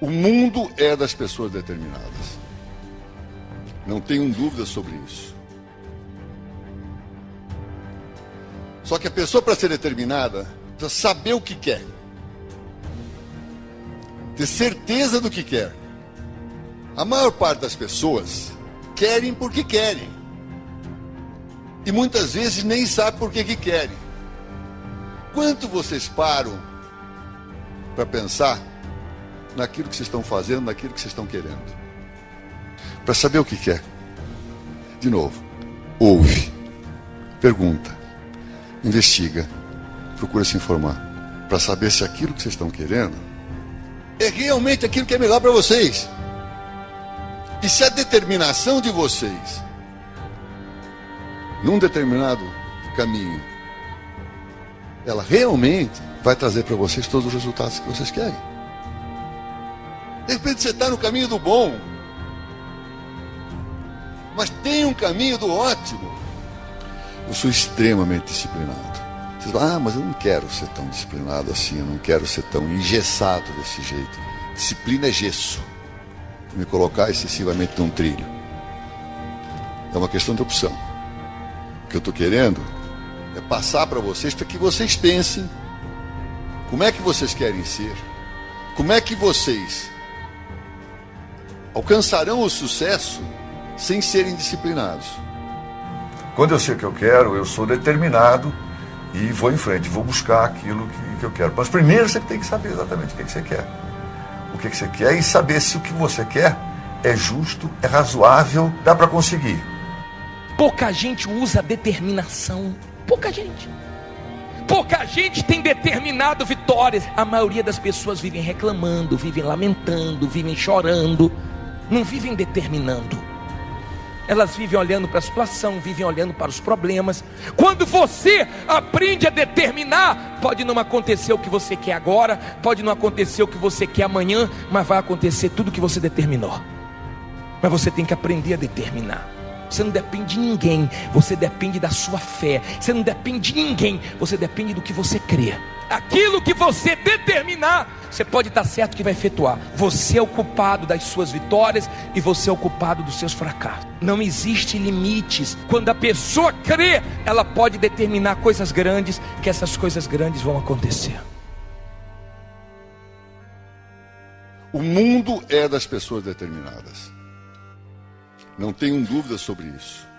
O mundo é das pessoas determinadas. Não tenho dúvida sobre isso. Só que a pessoa, para ser determinada, precisa saber o que quer, ter certeza do que quer. A maior parte das pessoas querem porque querem. E muitas vezes nem sabe por que, que querem. Quanto vocês param para pensar naquilo que vocês estão fazendo, naquilo que vocês estão querendo? Para saber o que quer. De novo, ouve, pergunta, investiga, procura se informar. Para saber se aquilo que vocês estão querendo é realmente aquilo que é melhor para vocês. E se a determinação de vocês num determinado caminho, ela realmente vai trazer para vocês todos os resultados que vocês querem. De repente você está no caminho do bom, mas tem um caminho do ótimo. Eu sou extremamente disciplinado. Vocês falam, ah, mas eu não quero ser tão disciplinado assim, eu não quero ser tão engessado desse jeito. Disciplina é gesso. Me colocar excessivamente num trilho. É uma questão de opção. O que eu estou querendo é passar para vocês para que vocês pensem como é que vocês querem ser, como é que vocês alcançarão o sucesso sem serem disciplinados. Quando eu sei o que eu quero, eu sou determinado e vou em frente, vou buscar aquilo que, que eu quero. Mas primeiro você tem que saber exatamente o que, que você quer. O que, que você quer e saber se o que você quer é justo, é razoável, dá para conseguir. Pouca gente usa determinação. Pouca gente. Pouca gente tem determinado vitórias. A maioria das pessoas vivem reclamando, vivem lamentando, vivem chorando, não vivem determinando elas vivem olhando para a situação, vivem olhando para os problemas. Quando você aprende a determinar, pode não acontecer o que você quer agora, pode não acontecer o que você quer amanhã, mas vai acontecer tudo o que você determinou. Mas você tem que aprender a determinar. Você não depende de ninguém, você depende da sua fé. Você não depende de ninguém, você depende do que você crê. Aquilo que você determinar, você pode estar certo que vai efetuar. Você é o culpado das suas vitórias e você é o culpado dos seus fracassos. Não existe limites. Quando a pessoa crê, ela pode determinar coisas grandes, que essas coisas grandes vão acontecer. O mundo é das pessoas determinadas. Não tenho dúvida sobre isso.